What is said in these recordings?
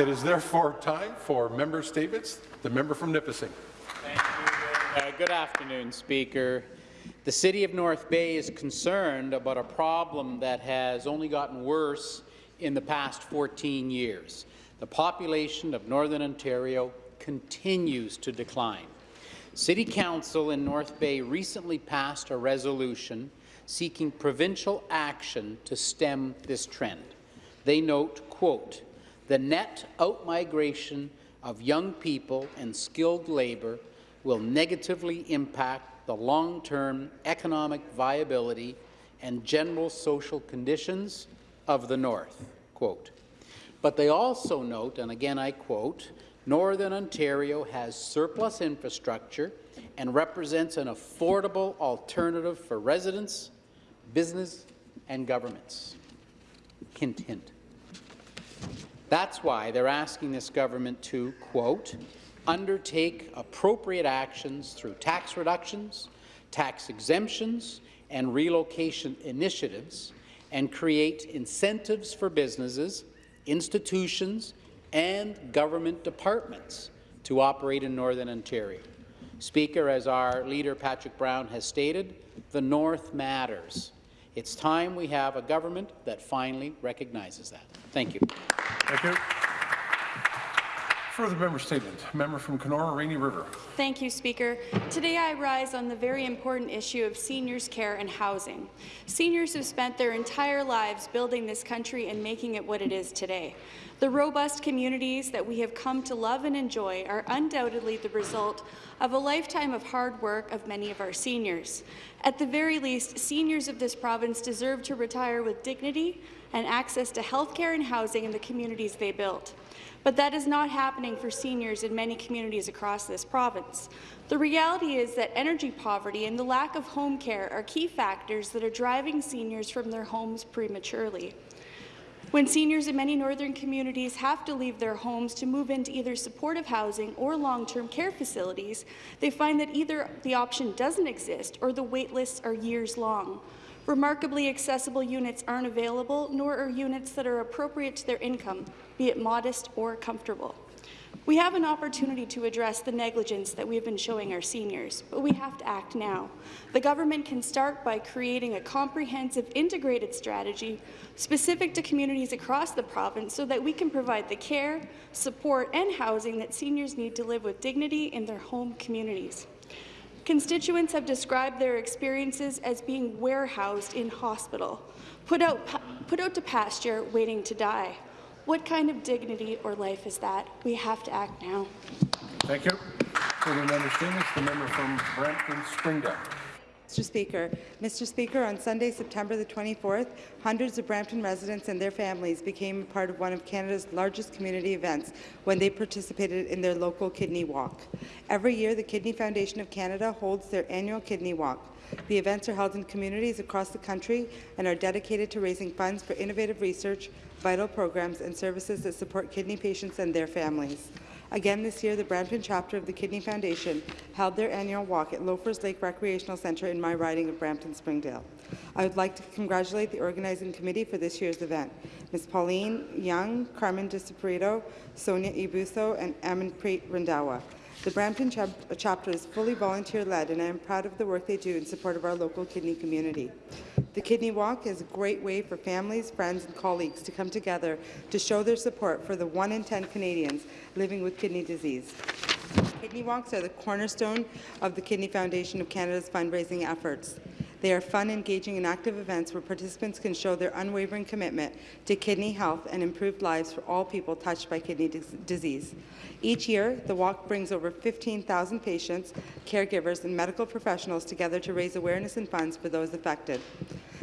It is therefore time for member statements. The member from Nipissing. Thank you. Uh, good afternoon, Speaker. The City of North Bay is concerned about a problem that has only gotten worse in the past 14 years. The population of Northern Ontario continues to decline. City Council in North Bay recently passed a resolution seeking provincial action to stem this trend. They note, quote, the net outmigration of young people and skilled labour will negatively impact the long-term economic viability and general social conditions of the North. Quote. But they also note, and again I quote, Northern Ontario has surplus infrastructure and represents an affordable alternative for residents, business and governments. Hint, hint. That's why they're asking this government to, quote, undertake appropriate actions through tax reductions, tax exemptions, and relocation initiatives, and create incentives for businesses, institutions, and government departments to operate in Northern Ontario. Speaker, as our leader Patrick Brown has stated, the North matters. It's time we have a government that finally recognizes that. Thank you. Thank you. Further member statement. Member from Kenora Rainy River. Thank you, Speaker. Today I rise on the very important issue of seniors' care and housing. Seniors have spent their entire lives building this country and making it what it is today. The robust communities that we have come to love and enjoy are undoubtedly the result of a lifetime of hard work of many of our seniors. At the very least, seniors of this province deserve to retire with dignity and access to health care and housing in the communities they built. But that is not happening for seniors in many communities across this province. The reality is that energy poverty and the lack of home care are key factors that are driving seniors from their homes prematurely. When seniors in many northern communities have to leave their homes to move into either supportive housing or long-term care facilities, they find that either the option doesn't exist or the wait lists are years long. Remarkably accessible units aren't available, nor are units that are appropriate to their income, be it modest or comfortable. We have an opportunity to address the negligence that we have been showing our seniors, but we have to act now. The government can start by creating a comprehensive, integrated strategy specific to communities across the province so that we can provide the care, support and housing that seniors need to live with dignity in their home communities. Constituents have described their experiences as being warehoused in hospital, put out, put out to pasture, waiting to die. What kind of dignity or life is that? We have to act now. Thank you. Further member. The member from Brampton Springdale. Mr. Speaker. Mr. Speaker, on Sunday, September the 24th, hundreds of Brampton residents and their families became part of one of Canada's largest community events when they participated in their local Kidney Walk. Every year, the Kidney Foundation of Canada holds their annual Kidney Walk. The events are held in communities across the country and are dedicated to raising funds for innovative research, vital programs and services that support kidney patients and their families. Again this year, the Brampton chapter of the Kidney Foundation held their annual walk at Loafers Lake Recreational Centre in my riding of Brampton-Springdale. I would like to congratulate the organizing committee for this year's event. Ms. Pauline Young, Carmen DeSuperito, Sonia Ibuso, and Amanpreet Randhawa. The Brampton chap chapter is fully volunteer-led, and I am proud of the work they do in support of our local kidney community. The Kidney Walk is a great way for families, friends, and colleagues to come together to show their support for the 1 in 10 Canadians living with kidney disease. Kidney Walks are the cornerstone of the Kidney Foundation of Canada's fundraising efforts. They are fun, engaging, and active events where participants can show their unwavering commitment to kidney health and improved lives for all people touched by kidney disease. Each year, the walk brings over 15,000 patients, caregivers, and medical professionals together to raise awareness and funds for those affected.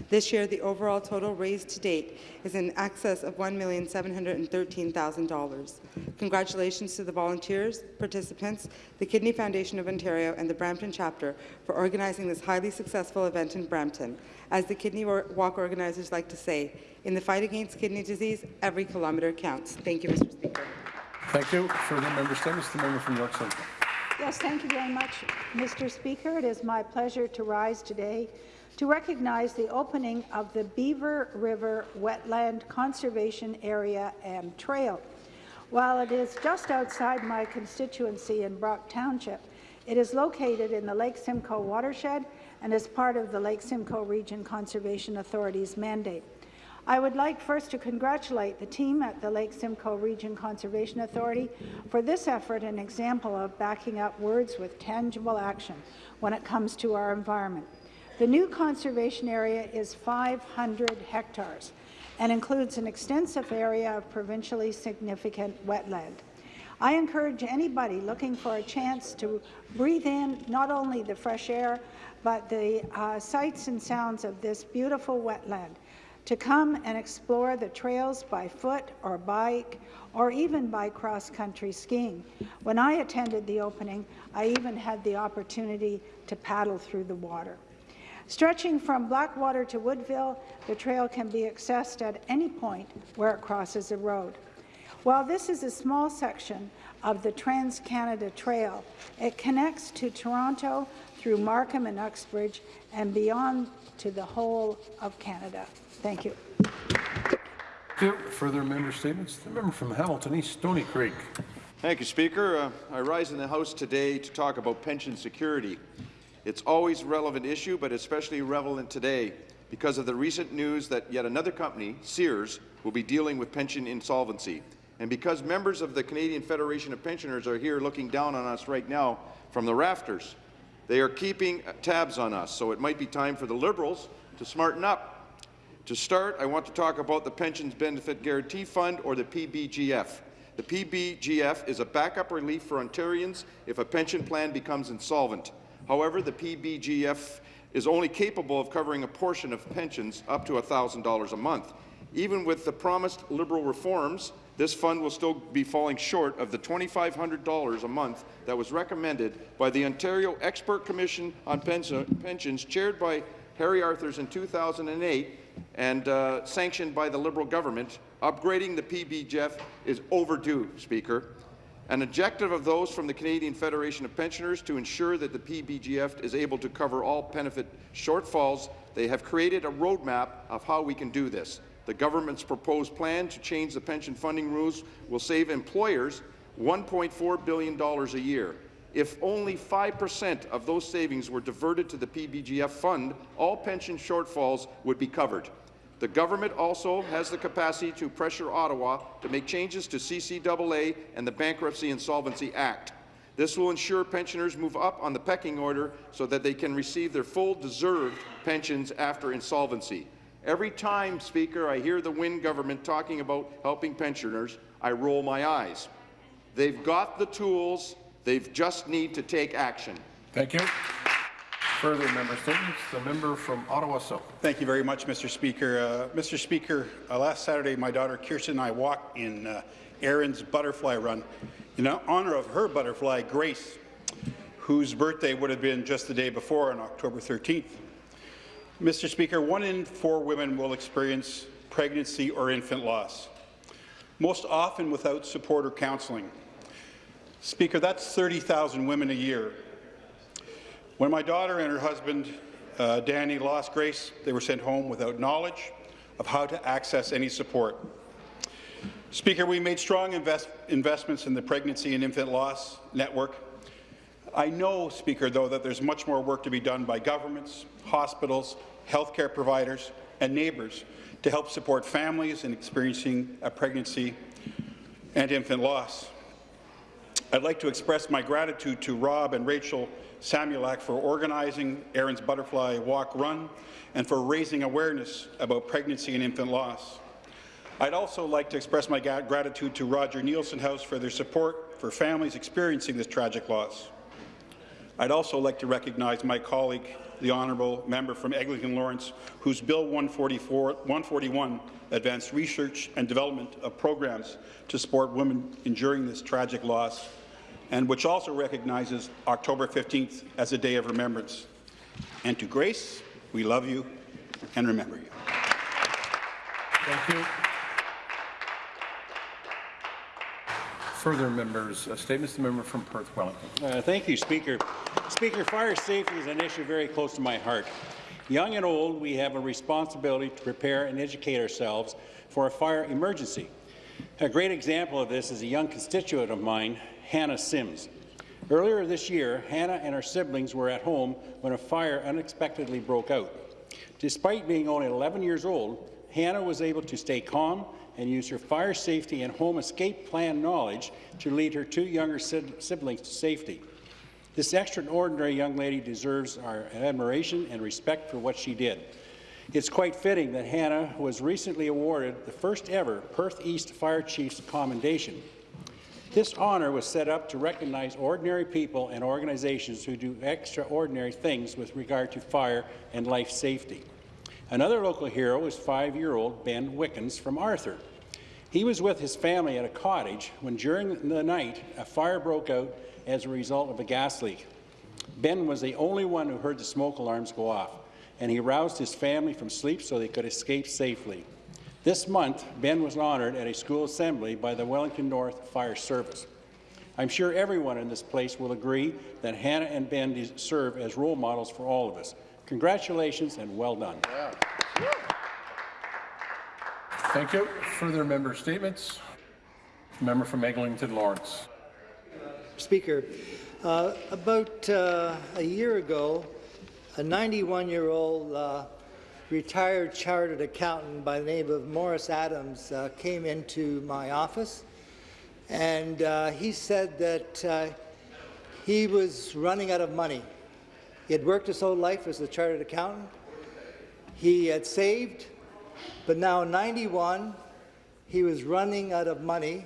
This year, the overall total raised to date is in excess of $1,713,000. Congratulations to the volunteers, participants, the Kidney Foundation of Ontario, and the Brampton chapter for organizing this highly successful event in Brampton. As the Kidney Walk organizers like to say, in the fight against kidney disease, every kilometre counts. Thank you, Mr. Speaker. Thank you. Further member statements. The member from York Central. Yes, thank you very much, Mr. Speaker. It is my pleasure to rise today to recognize the opening of the Beaver River Wetland Conservation Area and Trail. While it is just outside my constituency in Brock Township, it is located in the Lake Simcoe watershed and is part of the Lake Simcoe Region Conservation Authority's mandate. I would like first to congratulate the team at the Lake Simcoe Region Conservation Authority for this effort and example of backing up words with tangible action when it comes to our environment. The new conservation area is 500 hectares and includes an extensive area of provincially significant wetland. I encourage anybody looking for a chance to breathe in not only the fresh air, but the uh, sights and sounds of this beautiful wetland to come and explore the trails by foot or bike or even by cross-country skiing. When I attended the opening, I even had the opportunity to paddle through the water. Stretching from Blackwater to Woodville, the trail can be accessed at any point where it crosses a road. While this is a small section of the Trans-Canada Trail, it connects to Toronto through Markham and Uxbridge and beyond to the whole of Canada. Thank you. Thank you. Further member statements? The member from Hamilton East, Stoney Creek. Thank you, Speaker. Uh, I rise in the House today to talk about pension security. It's always a relevant issue, but especially relevant today because of the recent news that yet another company, Sears, will be dealing with pension insolvency. And because members of the Canadian Federation of Pensioners are here looking down on us right now from the rafters, they are keeping tabs on us, so it might be time for the Liberals to smarten up. To start, I want to talk about the Pensions Benefit Guarantee Fund, or the PBGF. The PBGF is a backup relief for Ontarians if a pension plan becomes insolvent. However, the PBGF is only capable of covering a portion of pensions up to $1,000 a month. Even with the promised Liberal reforms, this fund will still be falling short of the $2,500 a month that was recommended by the Ontario Expert Commission on Pensions, chaired by Harry Arthurs in 2008 and uh, sanctioned by the Liberal government. Upgrading the PBGF is overdue, Speaker. An objective of those from the Canadian Federation of Pensioners to ensure that the PBGF is able to cover all benefit shortfalls, they have created a roadmap of how we can do this. The government's proposed plan to change the pension funding rules will save employers $1.4 billion a year. If only 5% of those savings were diverted to the PBGF fund, all pension shortfalls would be covered. The government also has the capacity to pressure Ottawa to make changes to CCAA and the Bankruptcy Insolvency Act. This will ensure pensioners move up on the pecking order so that they can receive their full deserved pensions after insolvency. Every time, Speaker, I hear the Wynne government talking about helping pensioners, I roll my eyes. They've got the tools, they just need to take action. Thank you. Further member statements? The member from Ottawa South. Thank you very much, Mr. Speaker. Uh, Mr. Speaker, uh, last Saturday, my daughter Kirsten and I walked in uh, Aaron's butterfly run in honor of her butterfly, Grace, whose birthday would have been just the day before on October 13th. Mr. Speaker, one in four women will experience pregnancy or infant loss, most often without support or counselling. Speaker, that's 30,000 women a year when my daughter and her husband, uh, Danny, lost Grace, they were sent home without knowledge of how to access any support. Speaker, we made strong invest investments in the Pregnancy and Infant Loss Network. I know, Speaker, though, that there's much more work to be done by governments, hospitals, healthcare providers, and neighbours to help support families in experiencing a pregnancy and infant loss. I'd like to express my gratitude to Rob and Rachel Samulak for organizing Aaron's Butterfly Walk Run and for raising awareness about pregnancy and infant loss. I'd also like to express my gratitude to Roger Neilson House for their support for families experiencing this tragic loss. I'd also like to recognize my colleague, the honourable member from Eglinton Lawrence, whose Bill 141 advanced research and development of programs to support women enduring this tragic loss and which also recognizes October 15th as a day of remembrance. And to Grace, we love you and remember you. Thank you. Further members' uh, statements. The member from Perth Wellington. Uh, thank you, Speaker. Speaker, fire safety is an issue very close to my heart. Young and old, we have a responsibility to prepare and educate ourselves for a fire emergency. A great example of this is a young constituent of mine, Hannah Sims. Earlier this year, Hannah and her siblings were at home when a fire unexpectedly broke out. Despite being only 11 years old, Hannah was able to stay calm and use her fire safety and home escape plan knowledge to lead her two younger siblings to safety. This extraordinary young lady deserves our admiration and respect for what she did. It's quite fitting that Hannah was recently awarded the first ever Perth East Fire Chiefs Commendation. This honour was set up to recognize ordinary people and organizations who do extraordinary things with regard to fire and life safety. Another local hero is five-year-old Ben Wickens from Arthur. He was with his family at a cottage when during the night a fire broke out as a result of a gas leak. Ben was the only one who heard the smoke alarms go off, and he roused his family from sleep so they could escape safely. This month, Ben was honoured at a school assembly by the Wellington North Fire Service. I'm sure everyone in this place will agree that Hannah and Ben serve as role models for all of us. Congratulations and well done. Yeah. Thank you. Further member statements? Member from Eglinton Lawrence. Speaker, uh, about uh, a year ago, a 91-year-old uh, retired chartered accountant by the name of Morris Adams uh, came into my office, and uh, he said that uh, he was running out of money. He had worked his whole life as a chartered accountant. He had saved, but now 91, he was running out of money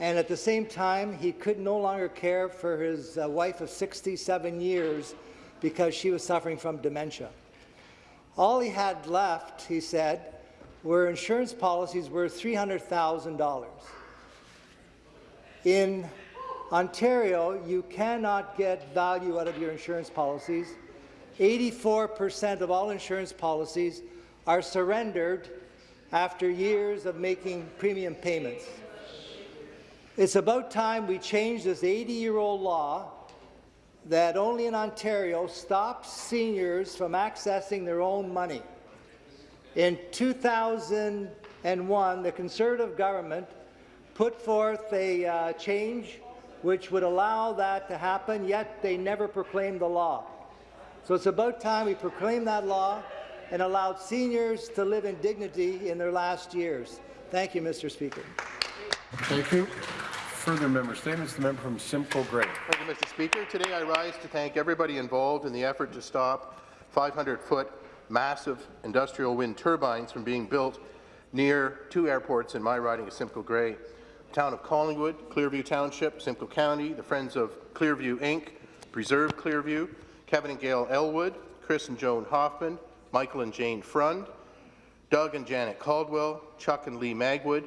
and at the same time, he could no longer care for his uh, wife of 67 years because she was suffering from dementia. All he had left, he said, were insurance policies worth $300,000. In Ontario, you cannot get value out of your insurance policies. 84% of all insurance policies are surrendered after years of making premium payments. It's about time we change this 80-year-old law that only in Ontario stops seniors from accessing their own money. In 2001, the Conservative government put forth a uh, change which would allow that to happen, yet they never proclaimed the law. So it's about time we proclaim that law and allowed seniors to live in dignity in their last years. Thank you, Mr. Speaker. Thank you. Further member statements. The member from Simcoe Grey. Thank you, Mr. Speaker. Today I rise to thank everybody involved in the effort to stop 500-foot massive industrial wind turbines from being built near two airports in my riding of Simcoe Grey. Town of Collingwood, Clearview Township, Simcoe County, the Friends of Clearview Inc., Preserve Clearview, Kevin and Gail Elwood, Chris and Joan Hoffman, Michael and Jane Frund, Doug and Janet Caldwell, Chuck and Lee Magwood,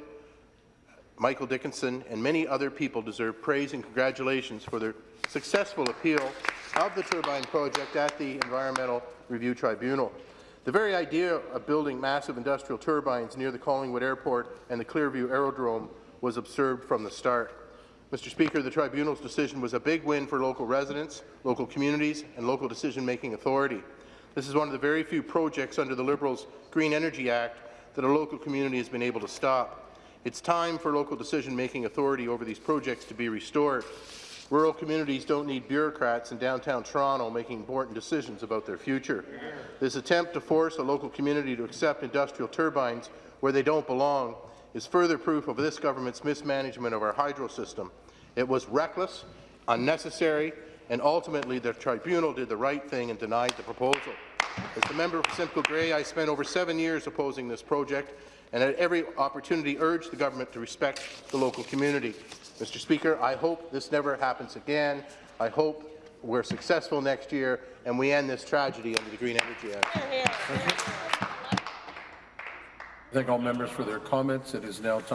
Michael Dickinson, and many other people deserve praise and congratulations for their successful appeal of the turbine project at the Environmental Review Tribunal. The very idea of building massive industrial turbines near the Collingwood Airport and the Clearview Aerodrome was observed from the start. Mr. Speaker, the Tribunal's decision was a big win for local residents, local communities, and local decision-making authority. This is one of the very few projects under the Liberals' Green Energy Act that a local community has been able to stop. It's time for local decision-making authority over these projects to be restored. Rural communities don't need bureaucrats in downtown Toronto making important decisions about their future. This attempt to force a local community to accept industrial turbines where they don't belong is further proof of this government's mismanagement of our hydro system. It was reckless, unnecessary, and ultimately the tribunal did the right thing and denied the proposal. As the member for Simcoe Grey, I spent over seven years opposing this project, and at every opportunity urged the government to respect the local community. Mr. Speaker, I hope this never happens again. I hope we're successful next year and we end this tragedy under the Green Energy Act. Thank all members for their comments. It is now time